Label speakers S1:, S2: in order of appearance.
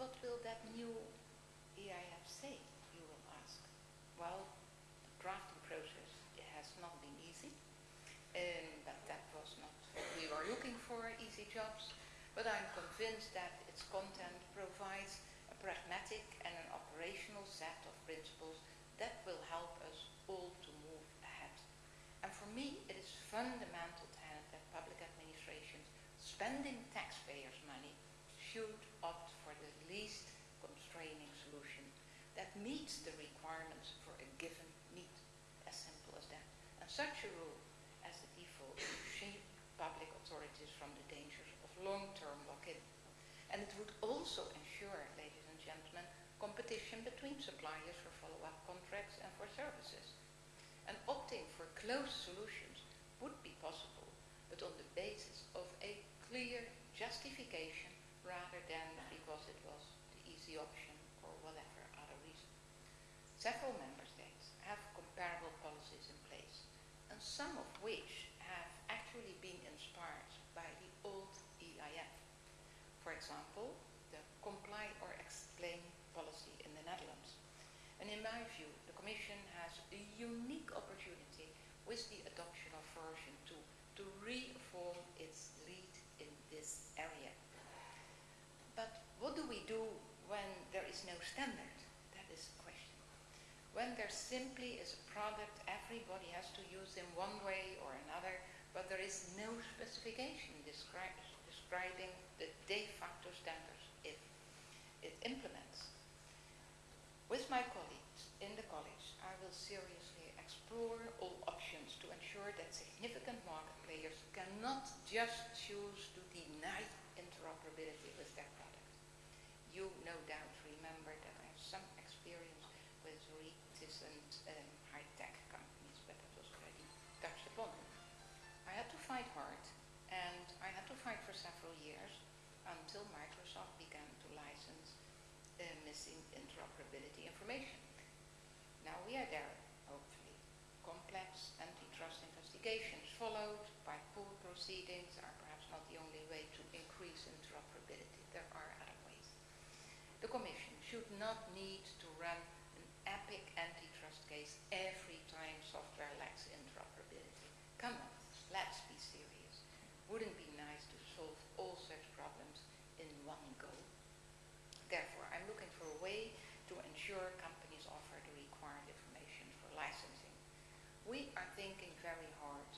S1: what will that new EIF say, you will ask? Well, the drafting process has not been easy, um, but that was not what we were looking for, easy jobs. But I'm convinced that its content provides a pragmatic and an operational set of principles that will help us all to move ahead. And for me, it is fundamental that public administrations spending taxpayers' money should opt least constraining solution that meets the requirements for a given need, as simple as that. And such a rule as the default should shield public authorities from the dangers of long-term lock-in. And it would also ensure, ladies and gentlemen, competition between suppliers for follow-up contracts and for services. And opting for closed solutions would be possible, but on the basis of a clear justification rather than because it was the easy option or whatever other reason. Several member states have comparable policies in place, and some of which have actually been inspired by the old EIF. For example, the comply or explain policy in the Netherlands. And in my view, the Commission has a unique opportunity with the adoption of version 2 to reform its lead in this area. But what do we do when there is no standard? That is the question. When there simply is a product everybody has to use in one way or another, but there is no specification descri describing the de facto standards it, it implements. With my colleagues in the college, I will seriously explore all options to ensure that significant market players cannot just choose to deny interoperability with their product. You no uh, missing interoperability information. Now we are there, hopefully. Complex antitrust investigations followed by pool proceedings are perhaps not the only way to increase interoperability. There are other ways. The Commission should not need to run an epic antitrust case every time software lacks interoperability. Come on, let's be serious. Wouldn't be nice to solve all such problems in one go. Therefore, I'm looking for a way to ensure companies offer the required information for licensing. We are thinking very hard